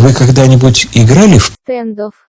Вы когда-нибудь играли в Стендов.